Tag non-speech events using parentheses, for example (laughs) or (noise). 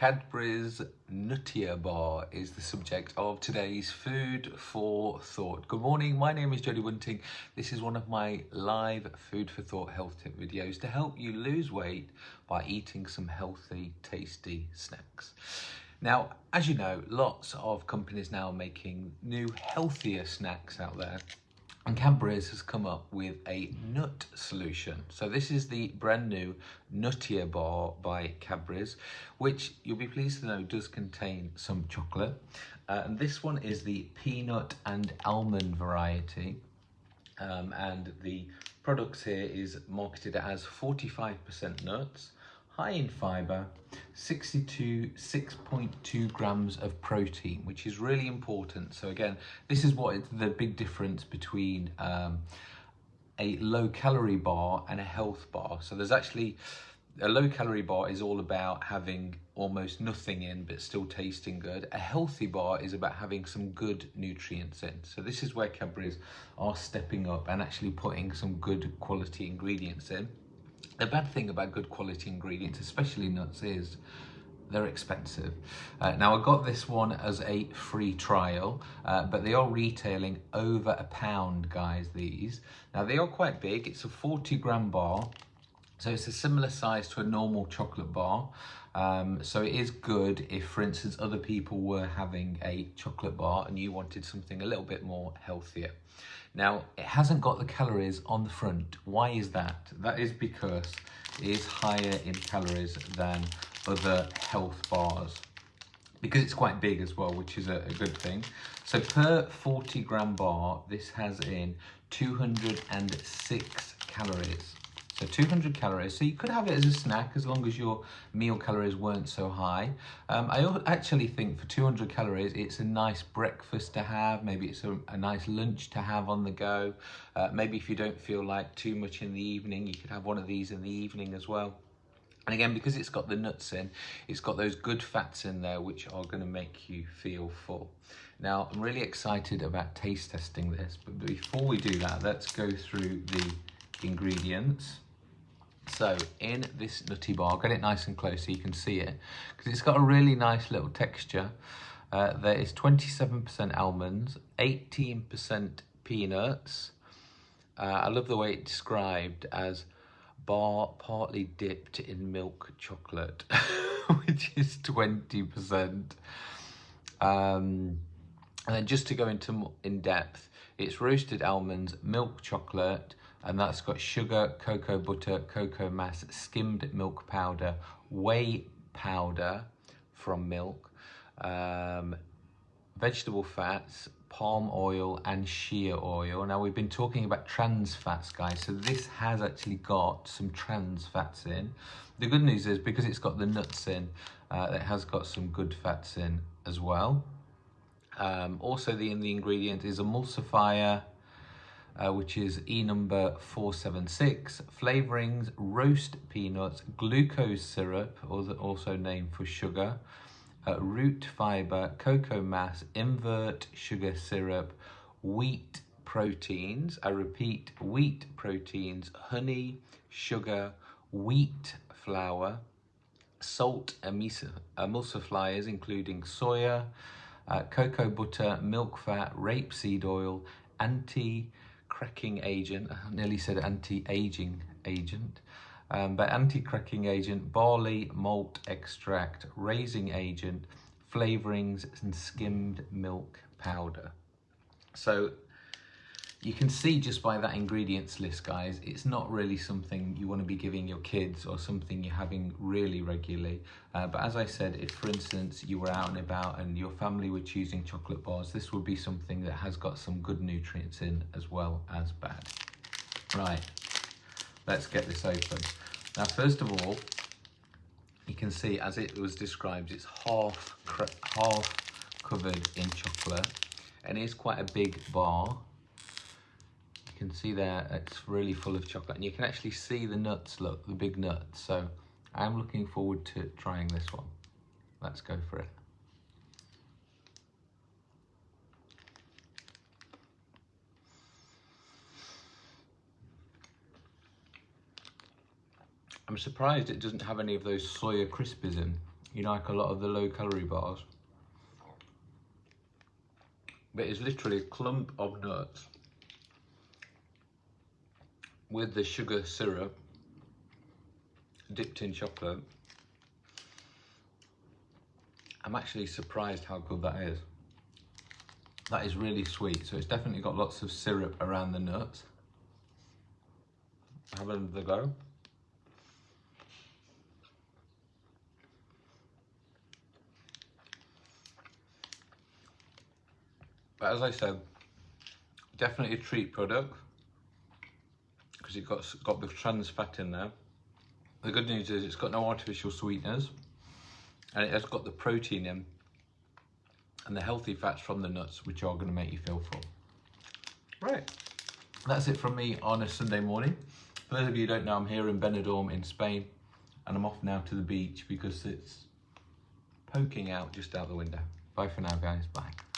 Cadbury's Nutty Bar is the subject of today's Food for Thought. Good morning, my name is Jodie Bunting. This is one of my live Food for Thought health tip videos to help you lose weight by eating some healthy, tasty snacks. Now, as you know, lots of companies now are making new, healthier snacks out there and Cadbury's has come up with a nut solution. So this is the brand new Nutty Bar by Cadbury's, which you'll be pleased to know does contain some chocolate. Uh, and this one is the peanut and almond variety. Um, and the products here is marketed as 45% nuts, high in fiber, 62, 6.2 grams of protein, which is really important. So again, this is what the big difference between um, a low calorie bar and a health bar. So there's actually, a low calorie bar is all about having almost nothing in but still tasting good. A healthy bar is about having some good nutrients in. So this is where Cadbury's are stepping up and actually putting some good quality ingredients in. The bad thing about good quality ingredients, especially nuts, is they're expensive. Uh, now I got this one as a free trial, uh, but they are retailing over a pound, guys, these. Now they are quite big, it's a 40 gram bar, so it's a similar size to a normal chocolate bar. Um, so it is good if, for instance, other people were having a chocolate bar and you wanted something a little bit more healthier. Now, it hasn't got the calories on the front. Why is that? That is because it is higher in calories than other health bars because it's quite big as well, which is a, a, good thing. So per 40 gram bar, this has in 206 calories. So 200 calories. So you could have it as a snack as long as your meal calories weren't so high. Um, I actually think for 200 calories, it's a nice breakfast to have. Maybe it's a, a nice lunch to have on the go. Uh, maybe if you don't feel like too much in the evening, you could have one of these in the evening as well. And again, because it's got the nuts in, it's got those good fats in there, which are gonna make you feel full. Now, I'm really excited about taste testing this, but before we do that, let's go through the ingredients. So in this nutty bar, get it nice and close so you can see it, because it's got a really nice little texture. Uh, there is 27% almonds, 18% peanuts. Uh, I love the way it's described as bar partly dipped in milk chocolate, (laughs) which is 20%. Um, and then just to go into in depth, it's roasted almonds, milk chocolate, and that's got sugar, cocoa butter, cocoa mass, skimmed milk powder, whey powder from milk, um, vegetable fats, palm oil and shea oil. Now we've been talking about trans fats guys, so this has actually got some trans fats in. The good news is because it's got the nuts in, uh, it has got some good fats in as well. Um, also the in the ingredient is emulsifier, uh, which is E number 476, flavorings, roast peanuts, glucose syrup, also named for sugar, uh, root fiber, cocoa mass, invert sugar syrup, wheat proteins, I repeat, wheat proteins, honey, sugar, wheat flour, salt emulsifiers including soya, uh, cocoa butter, milk fat, rapeseed oil, anti cracking agent, I nearly said anti-aging agent, um, but anti-cracking agent, barley malt extract, raising agent, flavorings and skimmed milk powder. So you can see just by that ingredients list, guys, it's not really something you want to be giving your kids or something you're having really regularly. Uh, but as I said, if for instance you were out and about and your family were choosing chocolate bars, this would be something that has got some good nutrients in as well as bad. Right, let's get this open. Now, first of all, you can see as it was described, it's half, half covered in chocolate and it's quite a big bar can see there it's really full of chocolate and you can actually see the nuts look the big nuts so I'm looking forward to trying this one. Let's go for it. I'm surprised it doesn't have any of those Soya Krispies in you know, like a lot of the low calorie bars. But it's literally a clump of nuts with the sugar syrup dipped in chocolate. I'm actually surprised how good that is. That is really sweet, so it's definitely got lots of syrup around the nuts. Have another go. But as I said, definitely a treat product because it got got the trans fat in there. The good news is it's got no artificial sweeteners and it has got the protein in and the healthy fats from the nuts which are going to make you feel full. Right, that's it from me on a Sunday morning. For those of you who don't know, I'm here in Benidorm in Spain and I'm off now to the beach because it's poking out just out the window. Bye for now guys, bye.